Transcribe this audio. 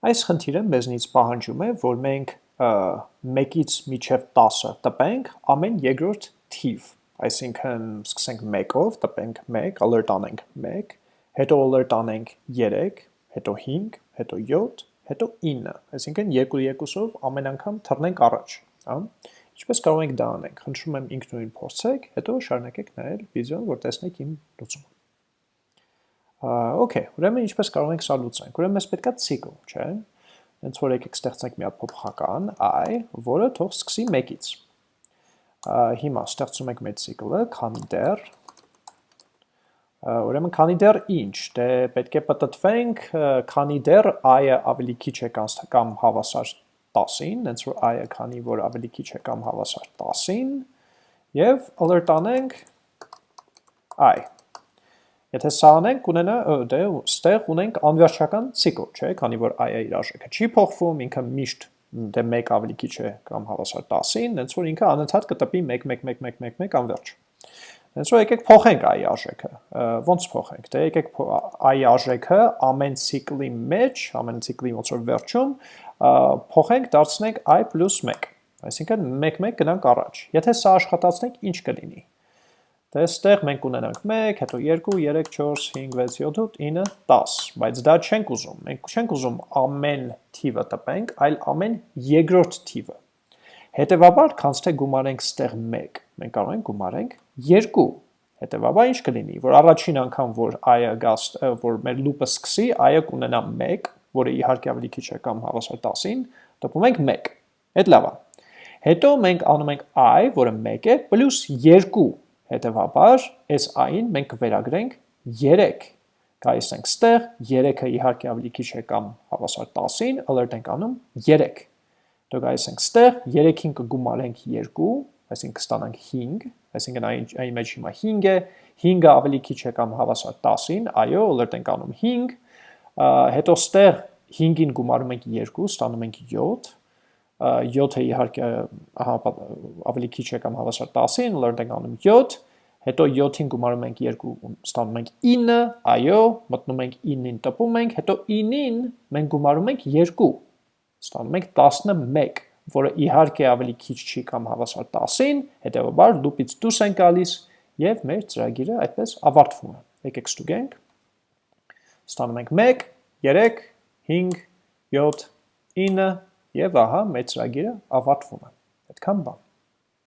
Այս խնդիրը մեզնից պահանջում է, որ մենք 1-ից միջև 10-ը տպենք ամեն երկրորդ թիվ, այսինքն սկսենք 1-ով, տպենք 1, alert անենք 1, հետո alert անենք 3, հետո 5, հետո 7, հետո 9, այսինքն 2-2-ով ամեն անգամ թռնենք առաջ, Ինչպես կարող ենք դա անենք։ Խնդրում եմ ինքնուրույն փորձեք, հետո շարունակեք նայել վիդեոն, որ տեսնեք իմ լուծումը։ Okay, ուրեմն ինչպես կարող ենք սա լուծենք։ Ուրեմն մեզ պետքա ցիկլ, չէ՞։ Հենց որ եկեք ստեղծենք մի փոփոխական i, որը թող սկսի 1-ից։ Հիմա ստեղծում ենք մեր ցիկլը, քանի դեռ Ուրեմն քանի դեռ ինչ, դե պետք է պատտվենք, քանի դեռ i-ը ավելի քիչ է կամ հավասար 10-ին, հենց որ i-ը քանի որ ավելի քիչ է կամ հավասար 10-ին, եւ alert անենք i Եթե սա անենք, կունենա, դե ստեղ ունենք անվերջական ցիկլ, չէ, քանի որ i-ը իր արժեքը չի փոխվում, ինքը միշտ դե 1 ավելի քիչ է կամ հավասար 10-ին, հենց որ ինքը անընդհատ կտպի 1 1 1 1 1 1 անվերջ։ Հենց որ եկեք փոխենք i արժեքը։ Ոնց փոխենք։ Դե եկեք i արժեքը ամեն ցիկլի մեջ, ամեն ցիկլի ոնց որ վերջում փոխենք, դարձնենք i + 1։ Այսինքն 1 1 գնանք առաջ։ Եթե սա աշխատացնենք, ինչ կլինի։ Դե ստեղ մենք ունենանք 1, հետո 2, 3, 4, 5, 6, 7, 8, 9, 10, բայց դա չենք ուզում, մենք չենք ուզում ամեն թիվը տպենք, այլ ամեն երկրորդ թիվը։ Հետևաբար, քանց թե գումարենք ստեղ 1, մենք կարող ենք գումարենք 2, հետևաբար ինչ կլինի, որ առաջին անգամ, որ i-ը գաս, որ մեր լուպը սկսի, i-ը կունենա 1, որը իհարկե ավելի քիչ է կամ հավասար 10-ին, տպում ենք 1, հետ լավ է։ Հետո մենք անում ենք i, որը 1 է, պլյուս 2, Հետևաբար, այս i-ին մենք կվերագրենք 3։ Գայիս ենք ստեղ, 3-ը իհարկե ավելի քիչ է կամ հավասար 10-ին, alert ենք անում 3։ Դու գայիս ենք ստեղ, 3-ին կգումարենք 2, այսինքն կստանանք 5, այսինքն այն մեջ հիմա 5 է, 5-ը ավելի քիչ է կամ հավասար 10-ին, այո, alert ենք անում 5, հետո ստեղ 5-ին գումարում ենք 2, ստանում ենք 7, 7-ը իհարկե ավելի քիչ է կամ հավասար 10-ին, learn ենք անում 7, հետո 7-ին գումարում ենք 2, ստանում ենք 9, այո, մտնում ենք 9-ին տպում ենք, հետո 9-ին մենք գումարում ենք 2, ստանում ենք 11, որը իհարկե ավելի քիչ չի կամ հավասար 10-ին, հետևաբար լուպից դուրս են գալիս եւ մեր ծրագիրը այդպես ավարտվում է։ Եկեք ստուգենք։ Ստանում ենք 1, 3, 5, 7, 9 Եվ ահա մեր ծրագիրը ավարտվում է։ Այդքան բան։